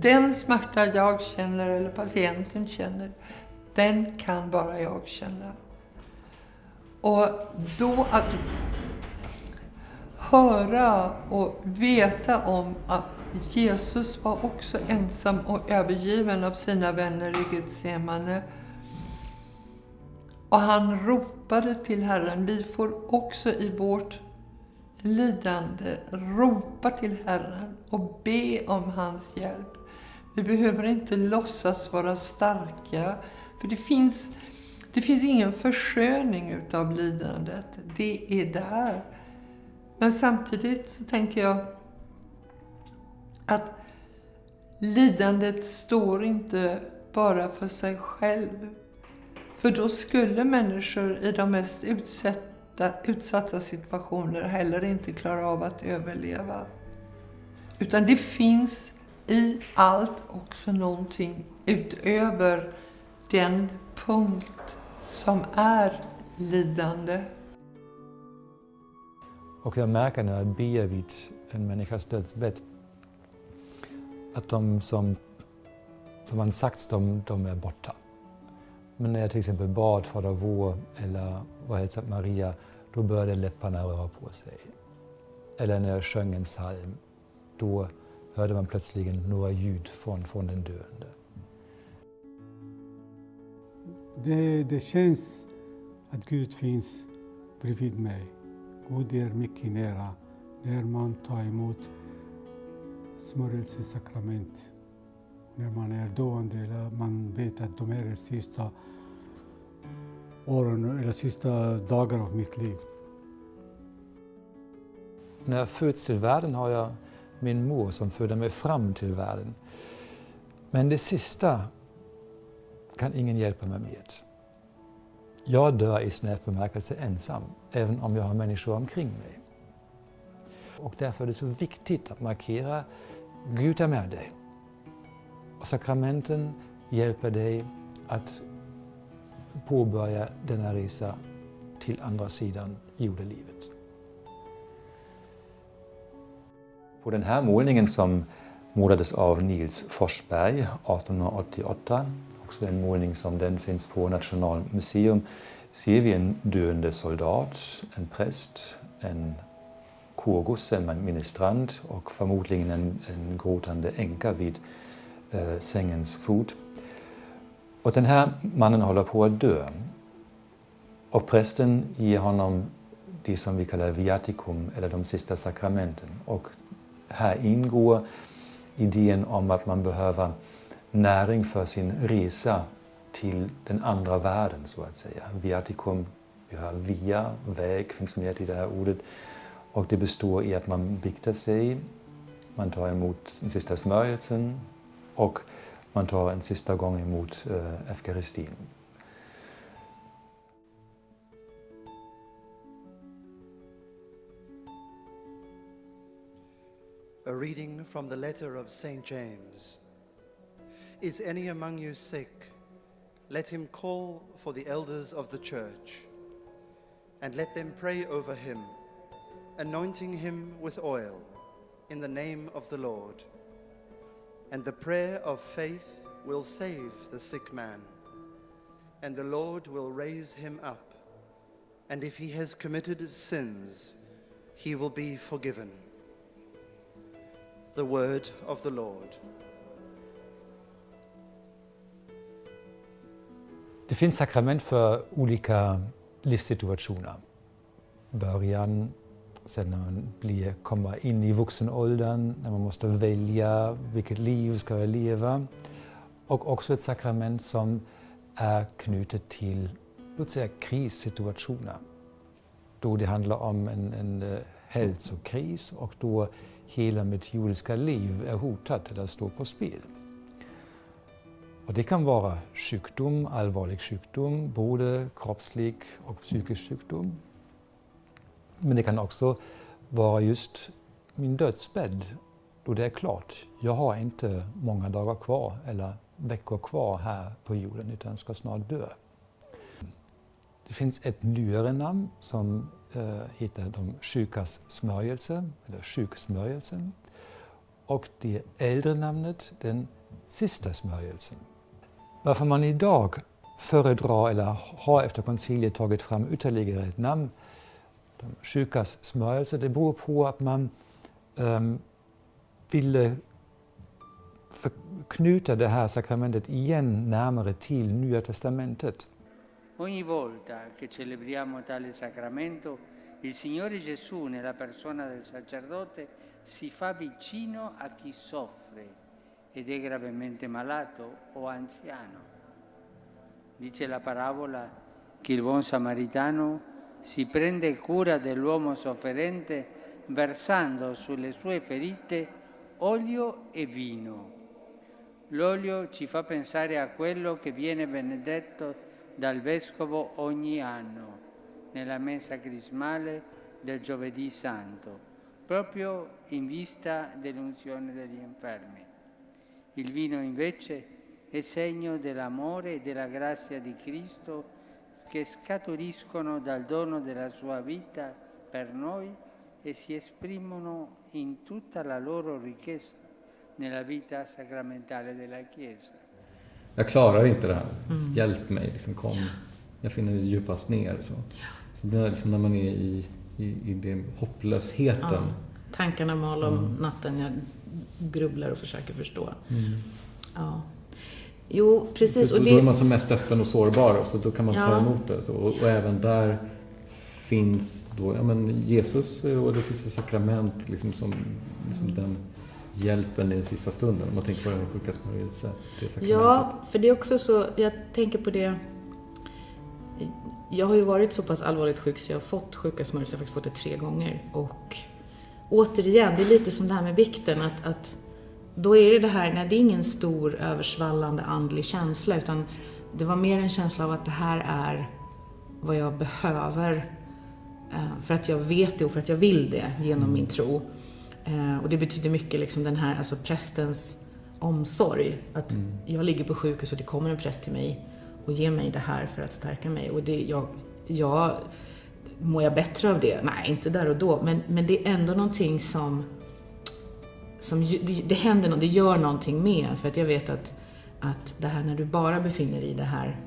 Den smärta jag känner eller patienten känner, den kan bara jag känna. Och då att höra och veta om att Jesus var också ensam och övergiven av sina vänner i Getsemane. Och han ropade till Herren. Vi får också i vårt lidande ropa till Herren och be om hans hjälp. Vi behöver inte låtsas vara starka, för det finns, det finns ingen försköning utav lidandet. Det är där. Men samtidigt så tänker jag att lidandet står inte bara för sig själv. För då skulle människor i de mest utsatta, utsatta situationer heller inte klara av att överleva. Utan det finns i allt också någonting utöver den punkt som är lidande. Och jag märker när jag ber vid en människas dödsbädd att de som, som man sagt, de, de är borta. Men när jag till exempel bad Fader vår eller var hälsat Maria, då började läpparna röra på sig. Eller när jag sjöng en psalm, då hörde man plötsligt några ljud från, från den döende. Det, det känns att Gud finns bredvid mig. Gud är mycket nära när man tar emot smörjelsesakrament. När man är döende eller man vet att de är de sista åren eller sista dagarna av mitt liv. När jag föds till världen har jag min mor som födde mig fram till världen. Men det sista kan ingen hjälpa mig med. Jag dör i snäv bemärkelse ensam, även om jag har människor omkring mig. Och därför är det så viktigt att markera Gud är med dig. Och sakramenten hjälper dig att påbörja denna resa till andra sidan jordelivet. På den här målningen som målades av Nils Forsberg 1888, också en målning som den finns på Nationalmuseum, ser vi en döende soldat, en präst, en korgosse, en ministrant och förmodligen en, en gråtande änka vid eh, sängens fot. Och den här mannen håller på att dö. Och prästen ger honom det som vi kallar viaticum, eller de sista sakramenten. Och här ingår idén om att man behöver näring för sin resa till den andra världen, så att säga. Viaticum, vi har via, väg, finns med i det här ordet. Och det består i att man biktar sig, man tar emot den sista smörjelsen och man tar en sista gång emot eh, eukaristin. A reading from the letter of St. James. Is any among you sick? Let him call for the elders of the church, and let them pray over him, anointing him with oil in the name of the Lord. And the prayer of faith will save the sick man, and the Lord will raise him up. And if he has committed sins, he will be forgiven. The word of the Lord. Det finns sakrament för olika livssituationer. Början, sen när man blir, kommer in i vuxenåldern, när man måste välja vilket liv ska jag leva. Och också ett sakrament som är knutet till låt säga, krissituationer. Då det handlar om en, en eh, hälsokris och då hela mitt jordiska liv är hotat eller står på spel. Och det kan vara sjukdom, allvarlig sjukdom, både kroppslig och psykisk sjukdom. Men det kan också vara just min dödsbädd, då det är klart, jag har inte många dagar kvar eller veckor kvar här på jorden, utan ska snart dö. Det finns ett nyare namn som eh, heter de sjukas smörjelse, eller sjuksmörjelsen. och det äldre namnet den sista smörjelsen. Varför man idag föredrar eller har efter konciliet tagit fram ytterligare ett namn, de sjukas smörjelse, det beror på att man um, ville knyta det här sakramentet igen närmare till Nya Testamentet. Ogni volta che celebriamo tale sacramento, il Signore Gesù nella persona del sacerdote si fa vicino a chi soffre ed è gravemente malato o anziano. Dice la parabola che il buon samaritano si prende cura dell'uomo sofferente versando sulle sue ferite olio e vino. L'olio ci fa pensare a quello che viene benedetto dal Vescovo ogni anno nella messa crismale del giovedì santo, proprio in vista dell'unzione degli infermi. Il vino invece è segno dell'amore e della grazia di Cristo che scaturiscono dal dono della sua vita per noi e si esprimono in tutta la loro ricchezza nella vita sacramentale della Chiesa. Jag klarar inte det här, mm. hjälp mig, liksom, kom. Jag finner djupast ner. Så, så det är liksom när man är i, i, i den hopplösheten. Ja. Tankarna mal om mm. natten, jag grubblar och försöker förstå. Mm. Ja. Jo, precis. Och det... Då är man som mest öppen och sårbar och så då kan man ja. ta emot det. Så, och, och, även där finns då, ja men Jesus och det finns ett sakrament liksom som, mm. den hjälpen i den sista stunden. Om man tänker på den sjuka smörjelse. Ja, för det är också så, jag tänker på det jag har ju varit så pass allvarligt sjuk så jag har fått sjuka smörjelse, jag har faktiskt fått det tre gånger. Och återigen, det är lite som det här med vikten, att, att då är det det här, nej det är ingen stor översvallande andlig känsla utan det var mer en känsla av att det här är vad jag behöver eh, för att jag vet det och för att jag vill det genom mm. min tro. Eh, och det betyder mycket liksom den här, alltså prästens omsorg. Att mm. jag ligger på sjukhus och det kommer en präst till mig och ger mig det här för att stärka mig. Och det, jag, jag, mår jag bättre av det? Nej, inte där och då. Men, men det är ändå någonting som, som det, det händer något, det gör någonting med För att jag vet att, att det här när du bara befinner dig i det här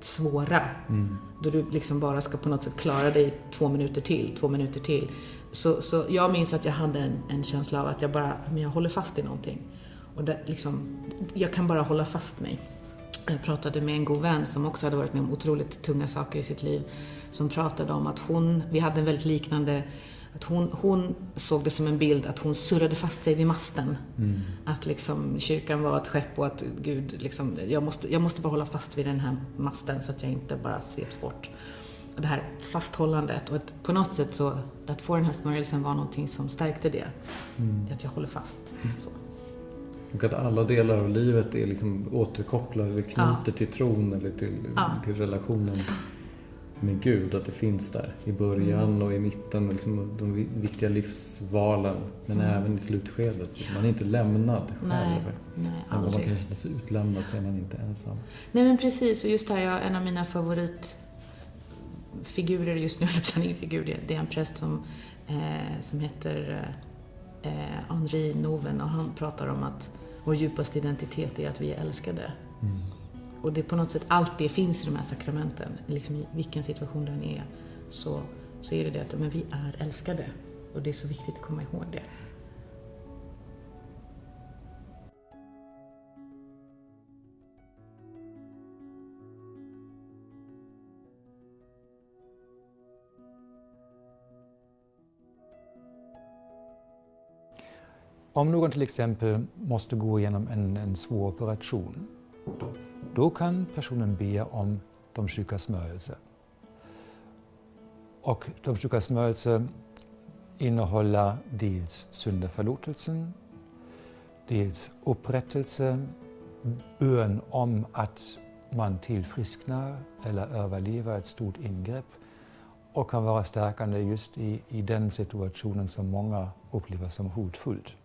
svåra, mm. då du liksom bara ska på något sätt klara dig två minuter till, två minuter till. Så, så jag minns att jag hade en, en, känsla av att jag bara, men jag håller fast i någonting. Och det, liksom, jag kan bara hålla fast mig. Jag pratade med en god vän som också hade varit med om otroligt tunga saker i sitt liv. Som pratade om att hon, vi hade en väldigt liknande, att hon, hon såg det som en bild att hon surrade fast sig vid masten. Mm. Att liksom kyrkan var ett skepp och att Gud, liksom, jag, måste, jag måste bara hålla fast vid den här masten så att jag inte bara sveps bort det här fasthållandet och att på något sätt så, att få den här smörjelsen var någonting som stärkte det. Mm. Att jag håller fast. Mm. Så. Och att alla delar av livet är liksom återkopplade eller knyter ja. till tron eller till, ja. till relationen med Gud. Att det finns där i början mm. och i mitten, liksom de viktiga livsvalen. Men mm. även i slutskedet. Man är inte lämnad själv. Nej, nej, Även om man kan känna sig utlämnad så är man inte ensam. Nej men precis, och just det här, en av mina favorit figurer just nu, eller ingen figur, det är en präst som, eh, som heter eh, Henri Noven och han pratar om att vår djupaste identitet är att vi är älskade. Mm. Och det är på något sätt, allt det finns i de här sakramenten, liksom i vilken situation den är, så, så är det det att men vi är älskade. Och det är så viktigt att komma ihåg det. Om någon till exempel måste gå igenom en, en svår operation, då kan personen be om de sjukas smörjelse. Och de sjukas smörjelse innehåller dels syndaförlåtelsen, dels upprättelse, bön om att man tillfrisknar eller överlever ett stort ingrepp och kan vara stärkande just i, i den situationen som många upplever som hotfullt.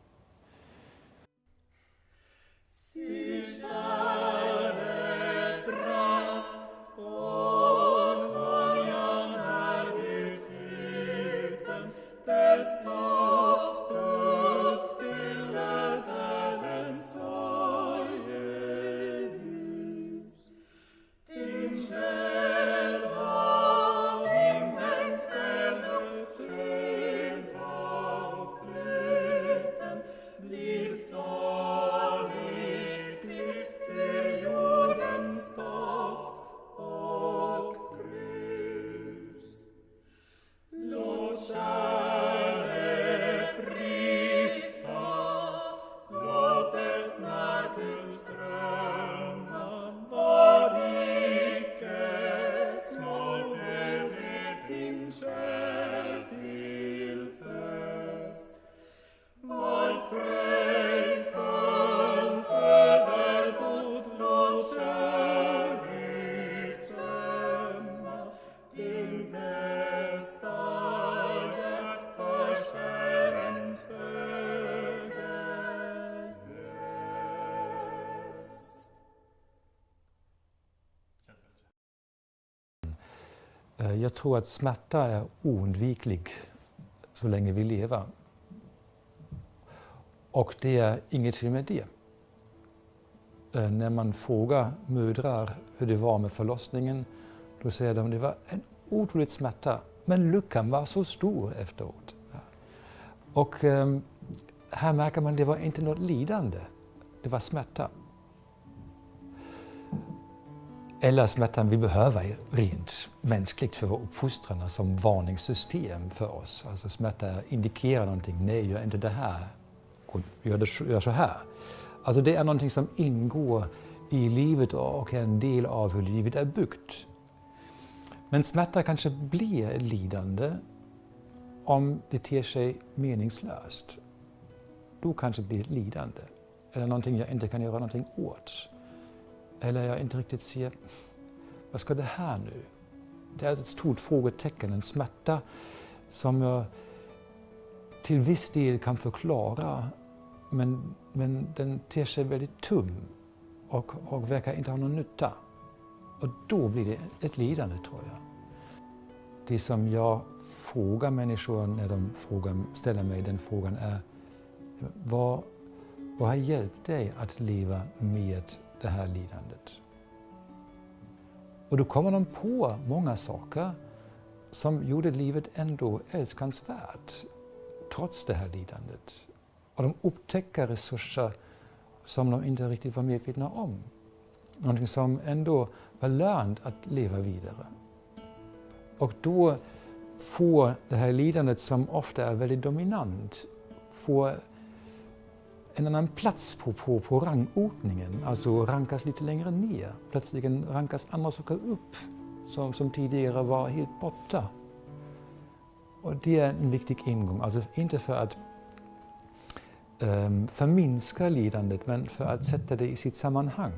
Amen. Jag tror att smärta är oundviklig så länge vi lever. Och det är inget fel med det. Eh, när man frågar mödrar hur det var med förlossningen, då säger de att det var en otrolig smärta, men lyckan var så stor efteråt. Och ehm, här märker man att det var inte något lidande, det var smärta. Eller smärtan vi behöver rent mänskligt för vår uppfostran som varningssystem för oss. Alltså smärta indikerar någonting, nej gör inte det här, gör, det, gör så här. Alltså det är någonting som ingår i livet och är en del av hur livet är byggt. Men smärta kanske blir lidande om det ter sig meningslöst. Då kanske det blir lidande. Eller någonting jag inte kan göra någonting åt. Eller jag inte riktigt ser, vad ska det här nu? Det är ett stort frågetecken, en smärta som jag till viss del kan förklara men, men den ter sig väldigt tum och, och verkar inte ha någon nytta. Och då blir det ett lidande tror jag. Det som jag frågar människor när de frågar, ställer mig den frågan är vad, vad har hjälpt dig att leva med det här lidandet? Och då kommer de på många saker som gjorde livet ändå älskansvärt trots det här lidandet. Och de upptäcker resurser som de inte riktigt var medvetna om. Någonting som ändå var lönt att leva vidare. Och då får det här lidandet som ofta är väldigt dominant, får en annan plats på, på, på rangordningen, alltså rankas lite längre ner. Plötsligt rankas andra saker upp som, som tidigare var helt borta. Och det är en viktig ingång, alltså inte för att um, förminska lidandet men för att sätta det i sitt sammanhang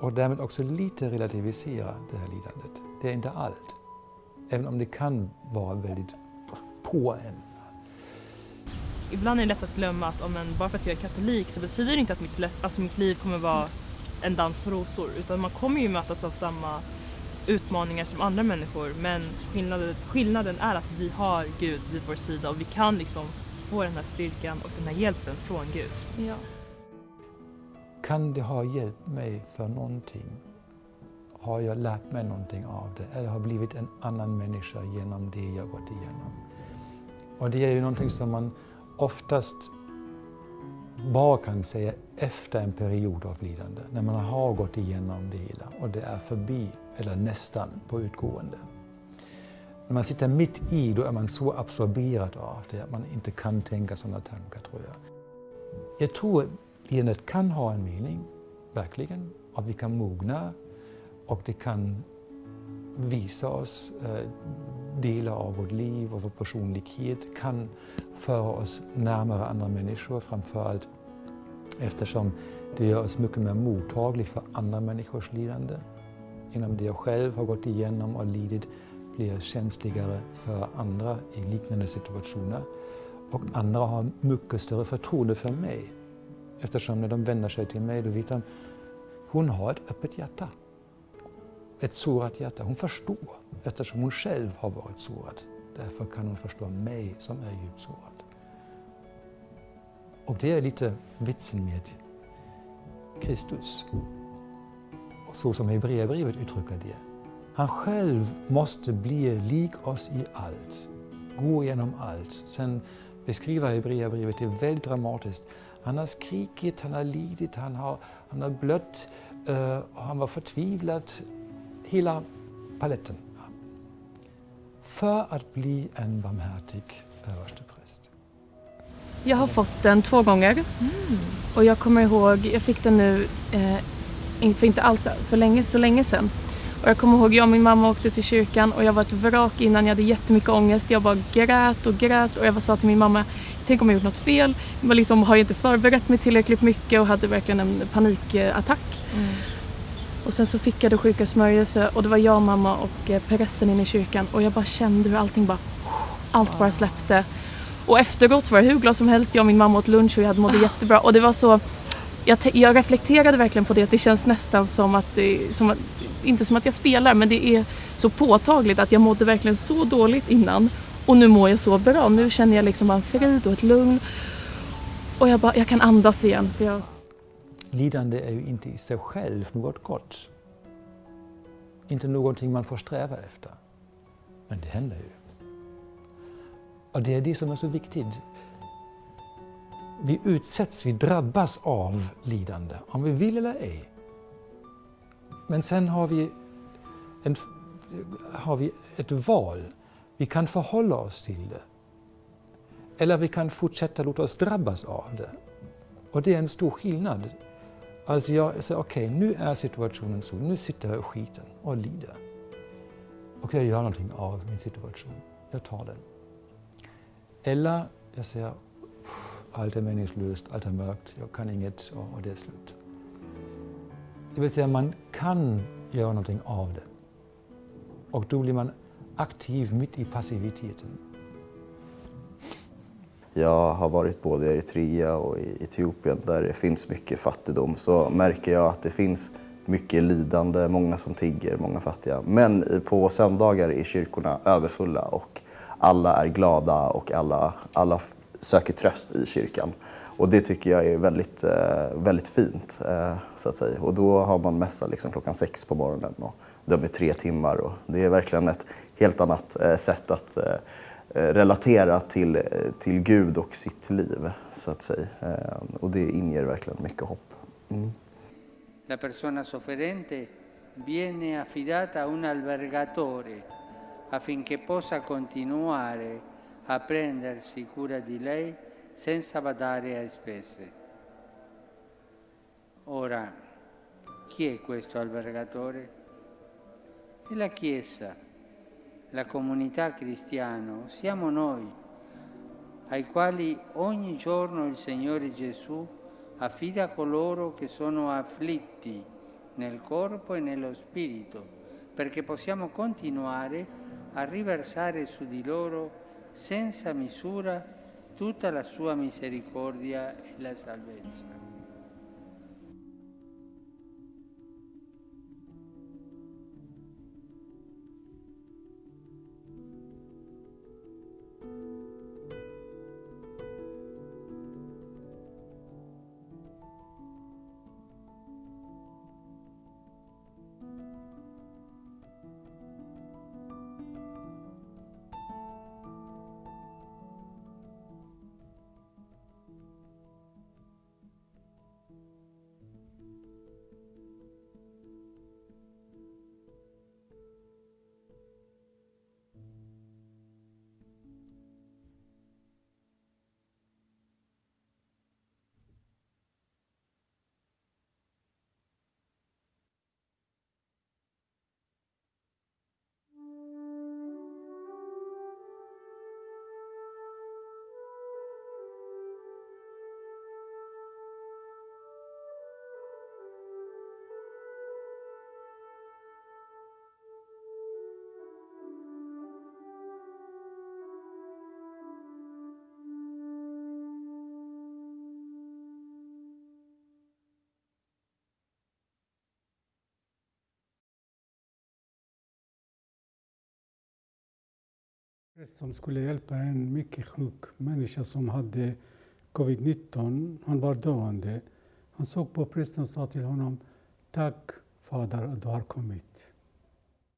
och därmed också lite relativisera det här lidandet. Det är inte allt, även om det kan vara väldigt på en. Ibland är det lätt att glömma att om en, bara för att jag är katolik så betyder det inte att mitt, alltså mitt liv kommer vara en dans på rosor utan man kommer ju mötas av samma utmaningar som andra människor men skillnaden, skillnaden är att vi har Gud vid vår sida och vi kan liksom få den här styrkan och den här hjälpen från Gud. Ja. Kan det ha hjälpt mig för någonting? Har jag lärt mig någonting av det? Eller har blivit en annan människa genom det jag gått igenom? Och det är ju någonting som man oftast bara kan säga efter en period av lidande, när man har gått igenom det hela och det är förbi, eller nästan på utgående. När man sitter mitt i, då är man så absorberad av det att man inte kan tänka sådana tankar, tror jag. Jag tror lidandet kan ha en mening, verkligen, att vi kan mogna och det kan visa oss eh, delar av vårt liv och vår personlighet, kan föra oss närmare andra människor, framförallt eftersom det gör oss mycket mer mottagliga för andra människors lidande. Genom det jag själv har gått igenom och lidit blir jag känsligare för andra i liknande situationer. Och andra har mycket större förtroende för mig. Eftersom när de vänder sig till mig, då vet de hon har ett öppet hjärta. Ett sårat hjärta. Hon förstår eftersom hon själv har varit sårad. Därför kan hon förstå mig som är djupt sårad. Och det är lite vitsen med Kristus. Så som Hebreerbrevet uttrycker det. Han själv måste bli lik oss i allt, gå igenom allt. Sen beskriver Hebreerbrevet det väldigt dramatiskt. Han har skrikit, han har lidit, han har, han har blött, uh, han var förtvivlad. Hela paletten. För att bli en barmhärtig överstepräst. Jag har fått den två gånger. Mm. Och jag kommer ihåg, jag fick den nu, eh, för inte alls för länge, så länge sedan. Och jag kommer ihåg, jag och min mamma åkte till kyrkan och jag var ett vrak innan, jag hade jättemycket ångest. Jag bara grät och grät och jag sa till min mamma, tänk om jag gjort något fel. Jag liksom, har inte förberett mig tillräckligt mycket och hade verkligen en panikattack. Mm. Och sen så fick jag det sjuka smörjelse och det var jag, mamma och eh, prästen inne i kyrkan och jag bara kände hur allting bara, allt bara släppte. Och efteråt var jag hur glad som helst, jag och min mamma åt lunch och jag hade mådde jättebra och det var så jag, jag, reflekterade verkligen på det, att det känns nästan som att, det, som att, inte som att jag spelar, men det är så påtagligt att jag mådde verkligen så dåligt innan och nu mår jag så bra. Nu känner jag liksom en frid och ett lugn och jag, bara, jag kan andas igen. För jag... Lidande är ju inte i sig själv något gott. Inte någonting man får sträva efter. Men det händer ju. Och det är det som är så viktigt. Vi utsätts, vi drabbas av lidande, om vi vill eller ej. Men sen har vi, en, har vi ett val. Vi kan förhålla oss till det. Eller vi kan fortsätta låta oss drabbas av det. Och det är en stor skillnad. Alltså jag säger, okej, okay, nu är situationen så, nu sitter jag i skiten och lider. Och jag gör någonting av min situation. Jag tar den. Eller jag säger, allt är meningslöst, allt är mörkt, jag kan inget och, och det är slut. Det vill säga, man kan göra någonting av det. Och då blir man aktiv mitt i passiviteten. Jag har varit både i Eritrea och i Etiopien där det finns mycket fattigdom. Så märker jag att det finns mycket lidande, många som tigger, många fattiga. Men på söndagar är kyrkorna överfulla och alla är glada och alla, alla söker tröst i kyrkan. Och det tycker jag är väldigt, eh, väldigt fint. Eh, så att säga. Och då har man mässa liksom klockan sex på morgonen och de är tre timmar. Och det är verkligen ett helt annat eh, sätt att relatera till, till Gud och sitt liv. så att säga. Och det inger verkligen mycket hopp. Mm. La persona sofferente viene affidata a un albergatore affinché possa continuare a prendersi cura di lei senza badare a spese. Ora, chi è questo albergatore? È la Chiesa, la comunità cristiana, siamo noi, ai quali ogni giorno il Signore Gesù affida coloro che sono afflitti nel corpo e nello spirito, perché possiamo continuare a riversare su di loro senza misura tutta la sua misericordia e la salvezza. Prästen skulle hjälpa en mycket sjuk människa som hade covid-19. Han var döende. Han såg på prästen och sa till honom Tack Fader att du har kommit.